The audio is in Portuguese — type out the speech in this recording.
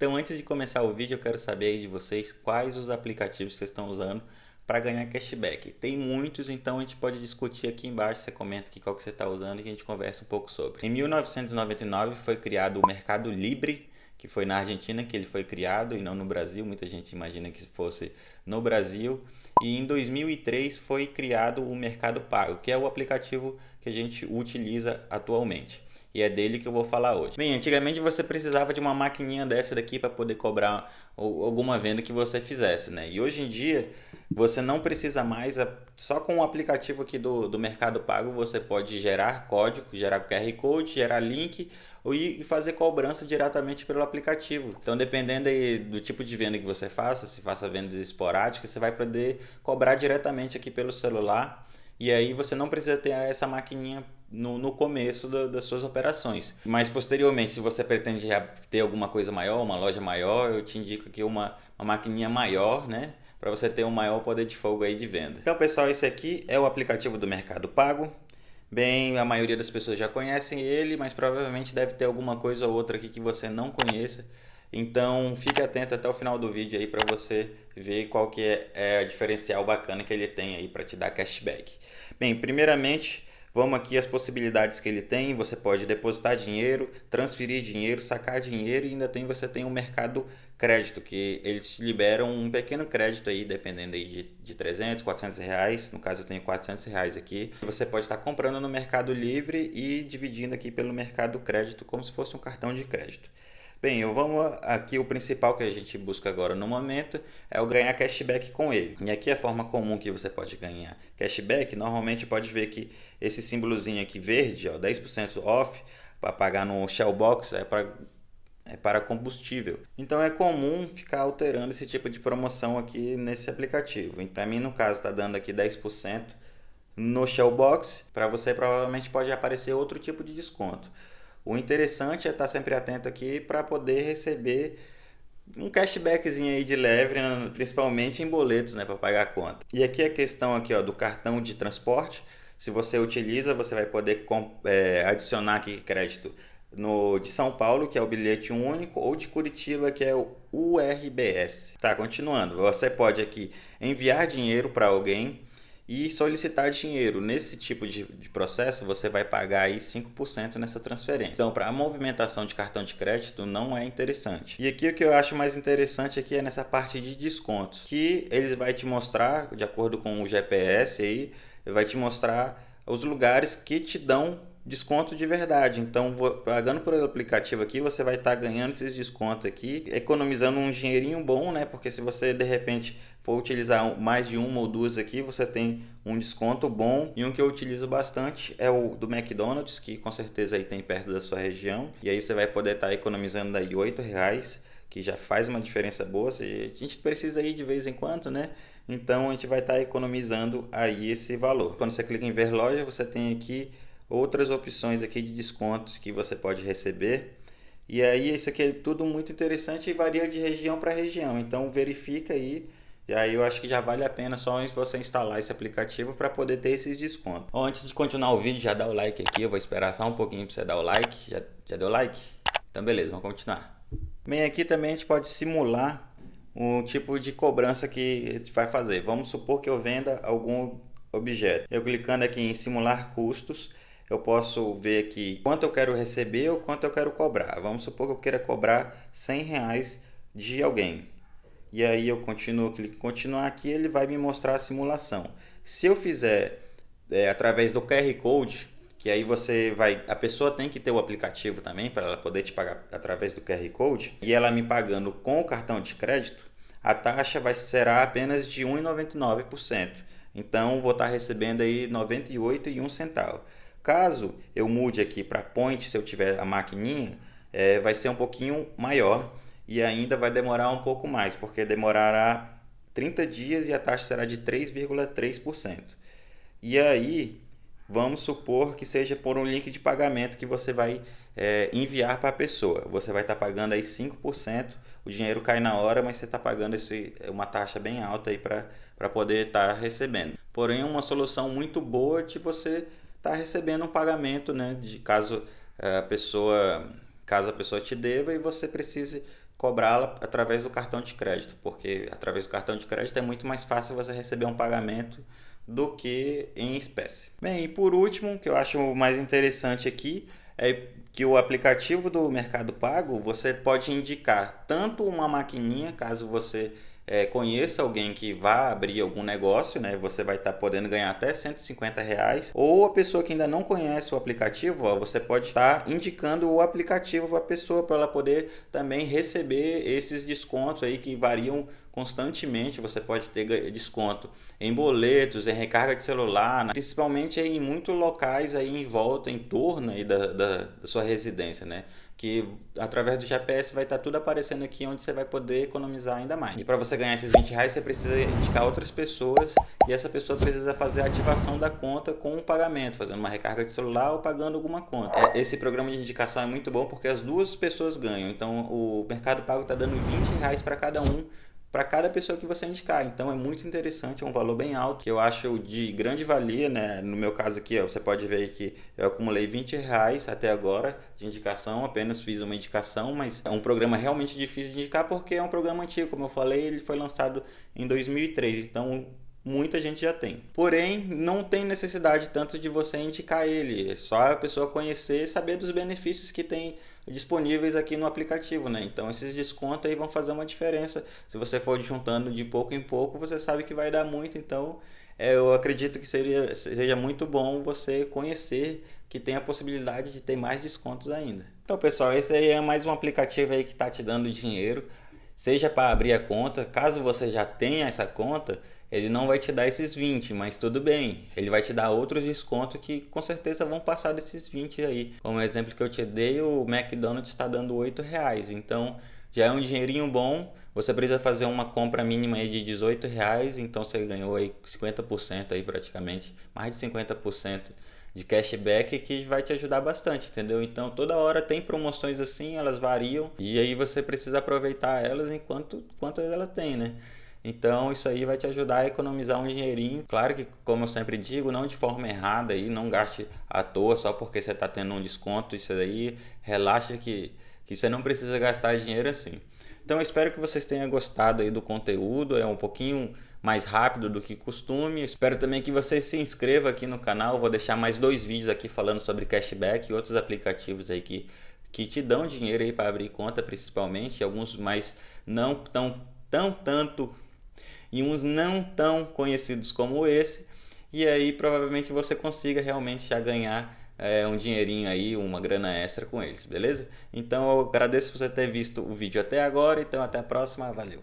Então antes de começar o vídeo eu quero saber aí de vocês quais os aplicativos que vocês estão usando para ganhar cashback. Tem muitos, então a gente pode discutir aqui embaixo, você comenta aqui qual que você está usando e a gente conversa um pouco sobre. Em 1999 foi criado o Mercado Libre, que foi na Argentina que ele foi criado e não no Brasil, muita gente imagina que fosse no Brasil. E em 2003 foi criado o Mercado Pago, que é o aplicativo que a gente utiliza atualmente e é dele que eu vou falar hoje. Bem, antigamente você precisava de uma maquininha dessa daqui para poder cobrar alguma venda que você fizesse, né? E hoje em dia você não precisa mais, só com o aplicativo aqui do, do Mercado Pago você pode gerar código, gerar QR Code, gerar link e fazer cobrança diretamente pelo aplicativo. Então dependendo aí do tipo de venda que você faça, se faça vendas esporádicas, você vai poder cobrar diretamente aqui pelo celular e aí você não precisa ter essa maquininha no, no começo das suas operações. Mas posteriormente, se você pretende ter alguma coisa maior, uma loja maior, eu te indico aqui uma, uma maquininha maior, né? Para você ter um maior poder de fogo aí de venda. Então pessoal, esse aqui é o aplicativo do Mercado Pago. Bem, a maioria das pessoas já conhecem ele, mas provavelmente deve ter alguma coisa ou outra aqui que você não conheça. Então fique atento até o final do vídeo aí para você ver qual que é, é a diferencial bacana que ele tem aí para te dar cashback. Bem, primeiramente Vamos aqui as possibilidades que ele tem. Você pode depositar dinheiro, transferir dinheiro, sacar dinheiro e ainda tem você tem o mercado crédito, que eles te liberam um pequeno crédito aí, dependendo aí de, de 300, 400 reais. No caso eu tenho 400 reais aqui. Você pode estar comprando no Mercado Livre e dividindo aqui pelo mercado crédito como se fosse um cartão de crédito. Bem, eu vamos aqui o principal que a gente busca agora no momento é o ganhar cashback com ele. E aqui a forma comum que você pode ganhar cashback, normalmente pode ver que esse símbolozinho aqui verde, ó, 10% off, para pagar no Shellbox é para é para combustível. Então é comum ficar alterando esse tipo de promoção aqui nesse aplicativo. Para mim, no caso, está dando aqui 10% no Shellbox. Para você, provavelmente pode aparecer outro tipo de desconto. O interessante é estar sempre atento aqui para poder receber um cashbackzinho aí de leve, né, principalmente em boletos, né, para pagar a conta. E aqui a questão aqui, ó, do cartão de transporte. Se você utiliza, você vai poder é, adicionar aqui crédito no de São Paulo, que é o bilhete único, ou de Curitiba, que é o URBS. Tá, continuando. Você pode aqui enviar dinheiro para alguém e solicitar dinheiro. Nesse tipo de, de processo, você vai pagar aí 5% nessa transferência. Então, para a movimentação de cartão de crédito, não é interessante. E aqui o que eu acho mais interessante aqui é nessa parte de descontos, que eles vai te mostrar, de acordo com o GPS aí, vai te mostrar os lugares que te dão desconto de verdade. Então, pagando por aplicativo aqui, você vai estar tá ganhando esses descontos aqui, economizando um dinheirinho bom, né? Porque se você de repente for utilizar mais de uma ou duas aqui, você tem um desconto bom. E um que eu utilizo bastante é o do McDonald's, que com certeza aí tem perto da sua região. E aí você vai poder estar tá economizando aí oito reais que já faz uma diferença boa. A gente precisa ir de vez em quando, né? Então a gente vai estar tá economizando aí esse valor. Quando você clica em ver loja, você tem aqui outras opções aqui de descontos que você pode receber. E aí isso aqui é tudo muito interessante e varia de região para região. Então verifica aí. E aí eu acho que já vale a pena só você instalar esse aplicativo para poder ter esses descontos. Bom, antes de continuar o vídeo, já dá o like aqui. Eu vou esperar só um pouquinho para você dar o like. Já, já deu like? Então beleza, vamos continuar. Bem, aqui também a gente pode simular um tipo de cobrança que a gente vai fazer. Vamos supor que eu venda algum objeto. Eu clicando aqui em simular custos, eu posso ver aqui quanto eu quero receber ou quanto eu quero cobrar. Vamos supor que eu queira cobrar 100 reais de alguém. E aí eu continuo, clico em continuar aqui, ele vai me mostrar a simulação. Se eu fizer é, através do QR Code, que aí você vai, a pessoa tem que ter o aplicativo também para ela poder te pagar através do QR Code, e ela me pagando com o cartão de crédito, a taxa vai será apenas de 1,99%. Então vou estar recebendo aí 98,1 centavos. Caso eu mude aqui para point, se eu tiver a maquininha, é, vai ser um pouquinho maior e ainda vai demorar um pouco mais, porque demorará 30 dias e a taxa será de 3,3%. E aí, vamos supor que seja por um link de pagamento que você vai é, enviar para a pessoa. Você vai estar tá pagando aí 5%, o dinheiro cai na hora, mas você está pagando esse, uma taxa bem alta para poder estar tá recebendo. Porém, uma solução muito boa de você está recebendo um pagamento, né, de caso eh, a pessoa, caso a pessoa te deva e você precise cobrá-la através do cartão de crédito, porque através do cartão de crédito é muito mais fácil você receber um pagamento do que em espécie. Bem, e por último, que eu acho mais interessante aqui é que o aplicativo do Mercado Pago você pode indicar tanto uma maquininha, caso você é, conheça alguém que vá abrir algum negócio, né? Você vai estar tá podendo ganhar até 150 reais. Ou a pessoa que ainda não conhece o aplicativo, ó, você pode estar tá indicando o aplicativo para a pessoa para ela poder também receber esses descontos aí que variam constantemente. Você pode ter desconto em boletos, em recarga de celular, né? principalmente em muitos locais aí em volta, em torno aí da, da, da sua residência, né? Que através do GPS vai estar tudo aparecendo aqui onde você vai poder economizar ainda mais. E para você ganhar esses 20 reais, você precisa indicar outras pessoas e essa pessoa precisa fazer a ativação da conta com um pagamento, fazendo uma recarga de celular ou pagando alguma conta. É, esse programa de indicação é muito bom porque as duas pessoas ganham. Então o Mercado Pago está dando 20 reais para cada um para cada pessoa que você indicar. Então é muito interessante, é um valor bem alto, que eu acho de grande valia, né? No meu caso aqui, ó, você pode ver que eu acumulei 20 reais até agora de indicação, apenas fiz uma indicação, mas é um programa realmente difícil de indicar porque é um programa antigo, como eu falei, ele foi lançado em 2003, então muita gente já tem. Porém, não tem necessidade tanto de você indicar ele, é só a pessoa conhecer e saber dos benefícios que tem disponíveis aqui no aplicativo, né? Então esses descontos aí vão fazer uma diferença. Se você for juntando de pouco em pouco, você sabe que vai dar muito, então é, eu acredito que seria, seja muito bom você conhecer que tem a possibilidade de ter mais descontos ainda. Então pessoal, esse aí é mais um aplicativo aí que está te dando dinheiro, seja para abrir a conta, caso você já tenha essa conta, ele não vai te dar esses 20, mas tudo bem, ele vai te dar outros descontos que com certeza vão passar desses 20 aí. Como exemplo que eu te dei, o McDonald's está dando 8 reais, então já é um dinheirinho bom, você precisa fazer uma compra mínima aí de 18 reais, então você ganhou aí 50% aí praticamente, mais de 50% de cashback que vai te ajudar bastante, entendeu? Então toda hora tem promoções assim, elas variam e aí você precisa aproveitar elas enquanto quanto elas têm, né? Então isso aí vai te ajudar a economizar um dinheirinho. Claro que, como eu sempre digo, não de forma errada aí, não gaste à toa só porque você está tendo um desconto. Isso aí, relaxa que, que você não precisa gastar dinheiro assim. Então eu espero que vocês tenham gostado aí do conteúdo, é um pouquinho mais rápido do que costume. Espero também que você se inscreva aqui no canal, vou deixar mais dois vídeos aqui falando sobre cashback e outros aplicativos aí que, que te dão dinheiro aí para abrir conta principalmente, alguns mais não tão, tão tanto e uns não tão conhecidos como esse. E aí provavelmente você consiga realmente já ganhar é, um dinheirinho aí, uma grana extra com eles, beleza? Então eu agradeço por você ter visto o vídeo até agora, então até a próxima, valeu!